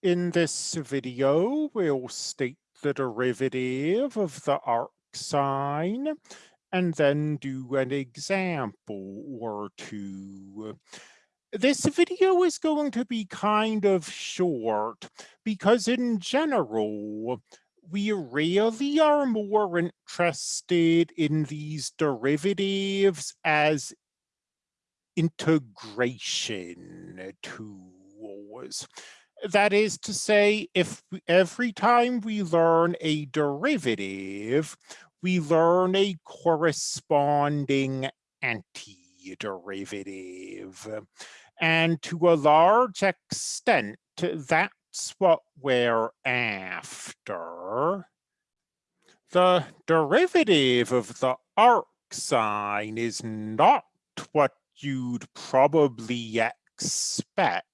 In this video, we'll state the derivative of the arc sine and then do an example or two. This video is going to be kind of short because in general, we really are more interested in these derivatives as integration tools. That is to say, if every time we learn a derivative, we learn a corresponding antiderivative. And to a large extent, that's what we're after. The derivative of the arc sine is not what you'd probably expect.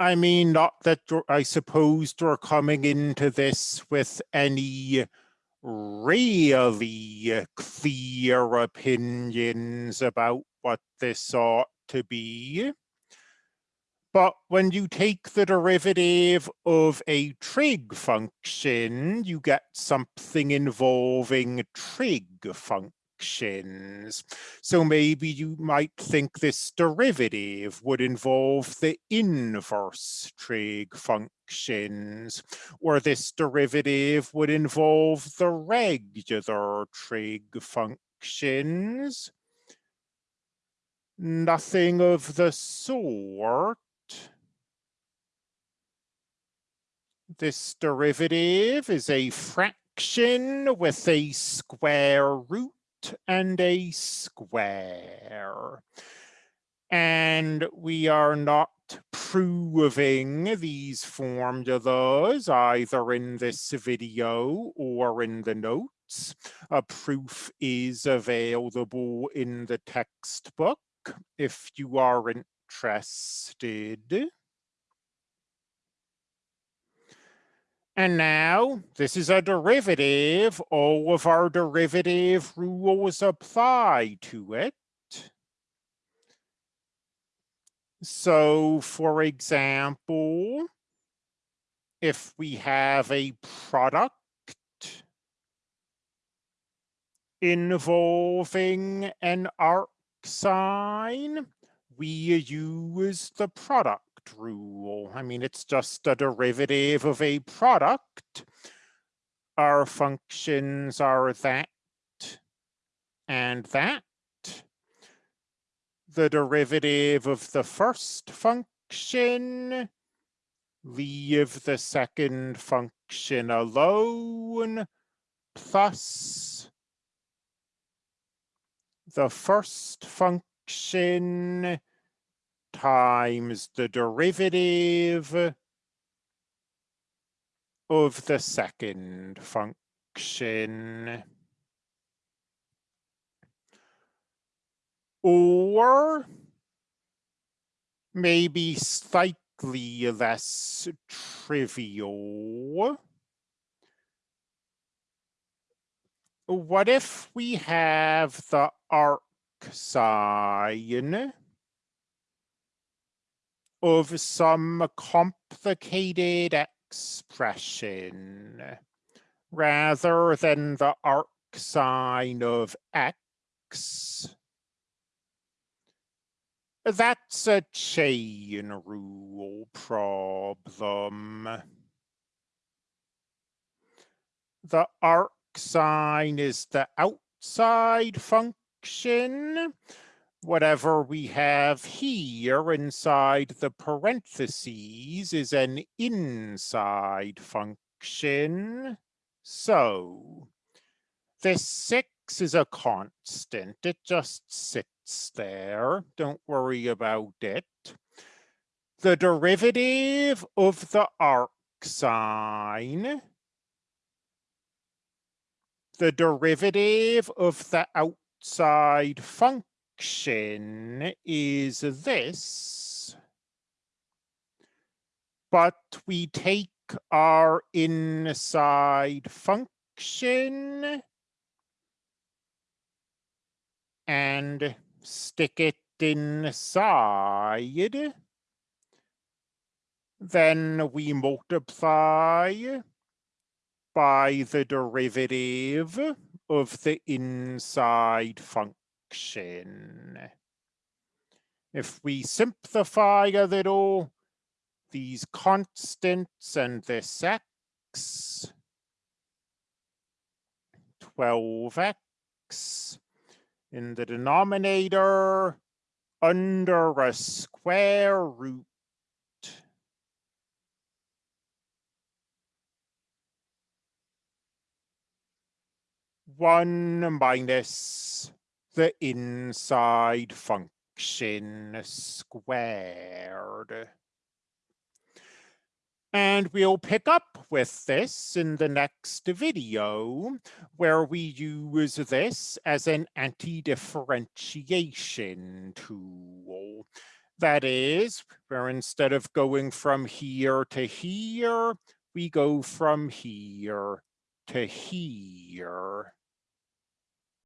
I mean, not that I suppose you're coming into this with any really clear opinions about what this ought to be. But when you take the derivative of a trig function, you get something involving trig function So maybe you might think this derivative would involve the inverse trig functions, or this derivative would involve the regular trig functions. Nothing of the sort. This derivative is a fraction with a square root and a square. And we are not proving these formulas either in this video or in the notes. A proof is available in the textbook if you are interested. And now this is a derivative. All of our derivative rules apply to it. So for example, if we have a product involving an arc sine, we use the product rule. I mean, it's just a derivative of a product. Our functions are that and that. The derivative of the first function, leave the second function alone, plus the first function times the derivative of the second function. Or maybe slightly less trivial. What if we have the arc sine of some complicated expression rather than the arc sine of x. That's a chain rule problem. The arc sine is the outside function whatever we have here inside the parentheses is an inside function. So this six is a constant. It just sits there. Don't worry about it. The derivative of the arc sine the derivative of the outside function is this, but we take our inside function. And stick it inside. Then we multiply by the derivative of the inside function. If we simplify a little, these constants and this x, 12x in the denominator under a square root. One minus the inside function squared. And we'll pick up with this in the next video, where we use this as an anti-differentiation tool. That is, where instead of going from here to here, we go from here to here.